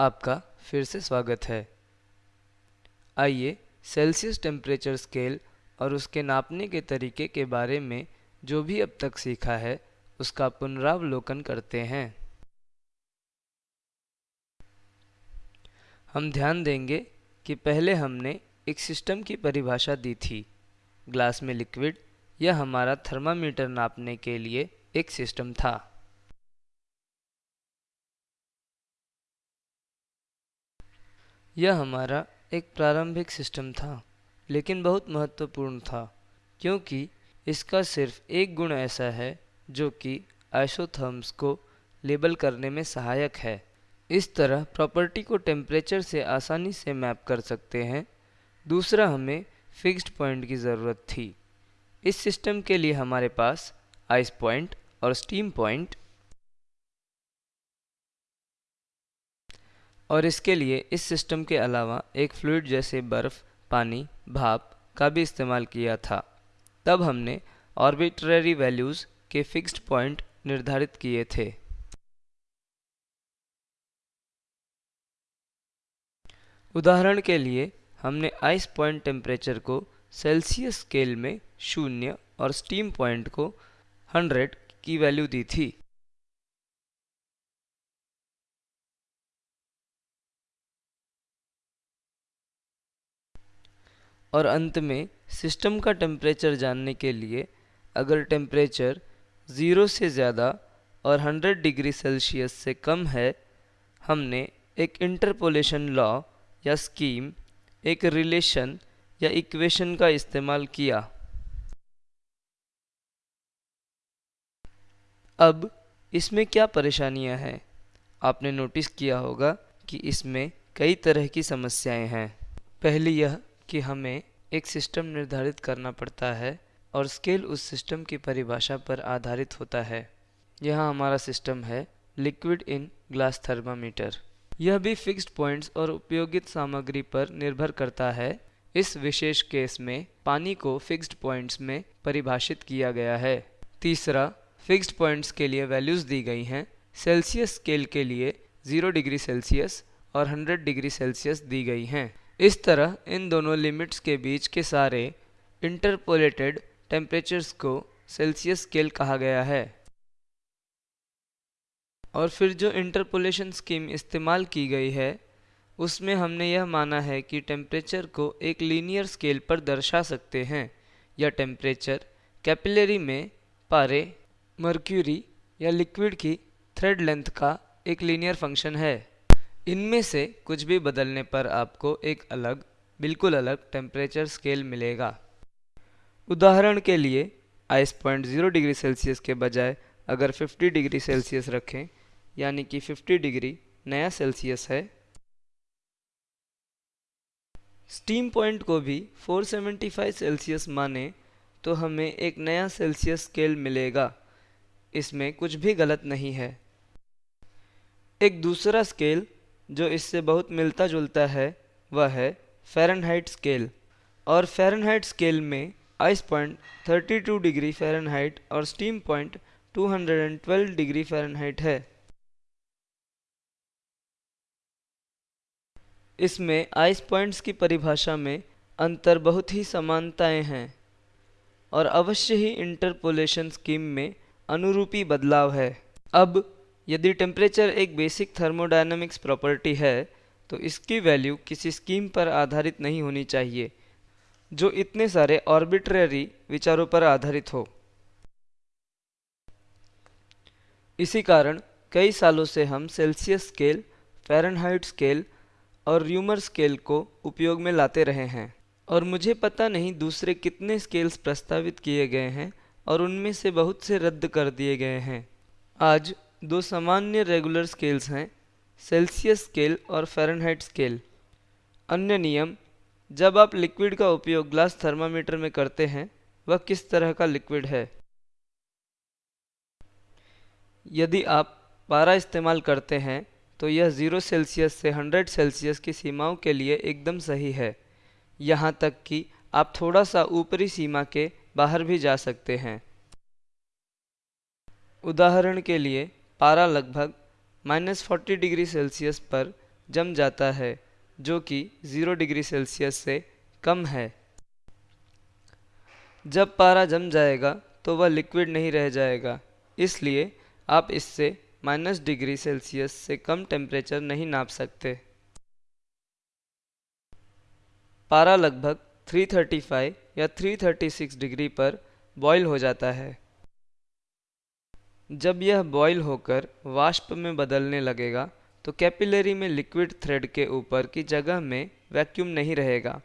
आपका फिर से स्वागत है। आइए सेल्सियस टेम्परेचर स्केल और उसके नापने के तरीके के बारे में जो भी अब तक सीखा है, उसका पुनरावलोकन करते हैं। हम ध्यान देंगे कि पहले हमने एक सिस्टम की परिभाषा दी थी। ग्लास में लिक्विड यह हमारा थर्मामीटर नापने के लिए एक सिस्टम था। यह हमारा एक प्रारंभिक सिस्टम था, लेकिन बहुत महत्वपूर्ण था, क्योंकि इसका सिर्फ़ एक गुण ऐसा है, जो कि आइसोथर्म्स को लेबल करने में सहायक है। इस तरह प्रॉपर्टी को टेम्परेचर से आसानी से मैप कर सकते हैं। दूसरा, हमें फिक्स्ड पॉइंट की ज़रूरत थी। इस सिस्टम के लिए हमारे पास आइस पॉइंट और स्टीम पॉइंट और इसके लिए इस सिस्टम के अलावा एक फ्लूड जैसे बर्फ़, पानी, भाप का भी इस्तेमाल किया था। तब हमने ऑर्बिट्ररी वैल्यूज़ के फिक्स्ड पॉइंट निर्धारित किए थे। उदाहरण के लिए हमने आइस पॉइंट टेम्परेचर को सेल्सियस स्केल में शून्य और स्टीम पॉइंट को 100 की वैल्यू दी थी। और अंत में सिस्टम का टेम्परेचर जानने के लिए अगर टेम्परेचर ज़ीरो से ज़्यादा और 100 डिग्री सेल्सियस से कम है, हमने एक इंटरपोलेशन लॉ या स्कीम, एक रिलेशन या इक्वेशन का इस्तेमाल किया। अब इसमें क्या परेशानियाँ हैं? आपने नोटिस किया होगा कि इसमें कई तरह की समस्याएँ हैं। पहली यह कि हमें एक सिस्टम निर्धारित करना पड़ता है और स्केल उस सिस्टम की परिभाषा पर आधारित होता है। यह हमारा सिस्टम है लिक्विड इन ग्लास थर्मामीटर। यह भी फिक्स्ड पॉइंट्स और उपयोगित सामग्री पर निर्भर करता है। इस विशेष केस में पानी को फिक्स्ड पॉइंट्स में परिभाषित किया गया है। तीसरा, फिक्स्ड पॉइंट्स के लिए वैल्यूज़ दी गई हैं। सेल्सियस स्केल के लिए 0 डिग्री सेल्सियस और 100 डिग्री सेल्सियस दी गई हैं। इस तरह, इन दोनों लिमिट्स के बीच के सारे इंटरपोलेटेड टेम्परेचर्स को सेल्सियस स्केल कहा गया है। और फिर जो इंटरपोलेशन स्कीम इस्तेमाल की गई है, उसमें हमने यह माना है कि टेम्परेचर को एक लीनियर स्केल पर दर्शा सकते हैं यह टेम्परेचर कैपिलरी में पारे मर्क्यूरी या लिक्विड की थ्रेड लेंथ का एक लीनियर फ़ंक्शन है। इनमें से कुछ भी बदलने पर आपको एक अलग, बिल्कुल अलग टेम्परेचर स्केल मिलेगा। उदाहरण के लिए ice point zero degree Celsius के बजाय अगर 50 डिग्री सेल्सियस रखें, यानी कि 50 डिग्री नया सेल्सियस है। स्टीम पॉइंट को भी 475 सेल्सियस माने तो हमें एक नया सेल्सियस स्केल मिलेगा। इसमें कुछ भी गलत नहीं है। एक दूसरा स्केल जो इससे बहुत मिलता जुलता है, वह है फ़ारेनहाइट स्केल और फ़ारेनहाइट स्केल में आइस पॉइंट 32 डिग्री फ़ारेनहाइट और स्टीम पॉइंट 212 डिग्री फ़ारेनहाइट है. इसमें आइस पॉइंट्स की परिभाषा में अंतर बहुत ही समानताएँ हैं और अवश्य ही इंटरपोलेशन स्कीम में अनुरूपी बदलाव है. अब यदि टेम्परेचर एक बेसिक थर्मोडायनामिक्स प्रॉपर्टी है तो इसकी वैल्यू किसी स्कीम पर आधारित नहीं होनी चाहिए, जो इतने सारे ऑर्बिट्ररी विचारों पर आधारित हो। इसी कारण कई सालों से हम सेल्सियस स्केल फ़ारेनहाइट स्केल और र्यूमर स्केल को उपयोग में लाते रहे हैं, और मुझे पता नहीं दूसरे कितने स्केल्स प्रस्तावित किए गए हैं और उनमें से बहुत से रद्द कर दिए गए हैं। आज दो सामान्य रेगुलर स्केल्स हैं सेल्सियस स्केल और फ़ारेनहाइट स्केल अन्य नियम, जब आप लिक्विड का उपयोग ग्लास थर्मामीटर में करते हैं, वह किस तरह का लिक्विड है? यदि आप पारा इस्तेमाल करते हैं तो यह ज़ीरो सेल्सियस से हंड्रेड सेल्सियस की सीमाओं के लिए एकदम सही है। यहाँ तक कि आप थोड़ा सा ऊपरी सीमा के बाहर भी जा सकते हैं। उदाहरण के लिए पारा लगभग माइनस फोर्टी डिग्री सेल्सियस पर जम जाता है, जो कि ज़ीरो डिग्री सेल्सियस से कम है। जब पारा जम जाएगा तो वह लिक्विड नहीं रह जाएगा, इसलिए आप इससे माइनस डिग्री सेल्सियस से कम टेम्परेचर नहीं नाप सकते। पारा लगभग 335 या 336 डिग्री पर बॉईल हो जाता है। जब यह बॉयल होकर वाष्प में बदलने लगेगा तो कैपिलरी में लिक्विड थ्रेड के ऊपर की जगह में वैक्यूम नहीं रहेगा।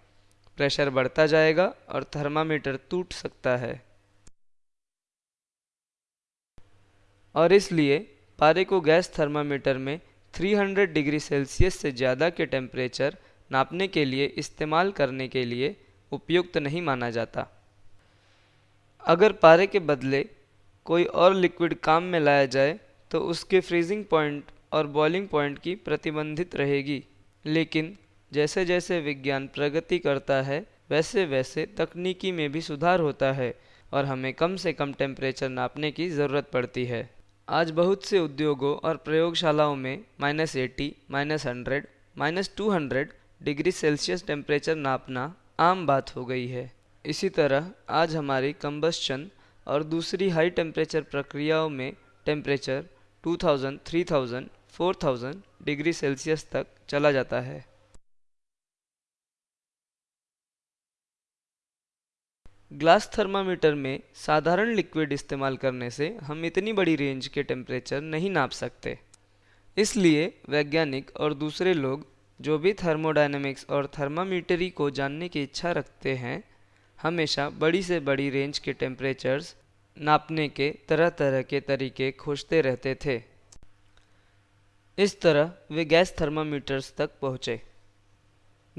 प्रेशर बढ़ता जाएगा और थर्मामीटर टूट सकता है। और इसलिए पारे को गैस थर्मामीटर में 300 डिग्री सेल्सियस से ज़्यादा के टेम्परेचर नापने के लिए इस्तेमाल करने के लिए उपयुक्त नहीं माना जाता। अगर पारे के बदले कोई और लिक्विड काम में लाया जाए तो उसके फ्रीजिंग पॉइंट और बॉइलिंग पॉइंट की प्रतिबंधित रहेगी। लेकिन जैसे जैसे विज्ञान प्रगति करता है वैसे वैसे तकनीकी में भी सुधार होता है और हमें कम से कम टेम्परेचर नापने की ज़रूरत पड़ती है। आज बहुत से उद्योगों और प्रयोगशालाओं में minus eighty minus hundred minus two hundred degree Celsius temperature नापना आम बात हो गई है। इसी तरह आज हमारी कंबस्चन और दूसरी हाई टेम्परेचर प्रक्रियाओं में टेम्परेचर 2000, 3000, 4000 डिग्री सेल्सियस तक चला जाता है। ग्लास थर्मामीटर में साधारण लिक्विड इस्तेमाल करने से हम इतनी बड़ी रेंज के टेम्परेचर नहीं नाप सकते। इसलिए वैज्ञानिक और दूसरे लोग जो भी थर्मोडायनेमिक्स और थर्मामीटरी को जानने की इच्छा रखते हैं हमेशा बड़ी से बड़ी रेंज के टेम्परेचर्स नापने के तरह तरह के तरीके खोजते रहते थे। इस तरह वे गैस थर्मामीटर्स तक पहुँचे।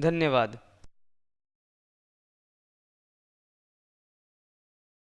धन्यवाद।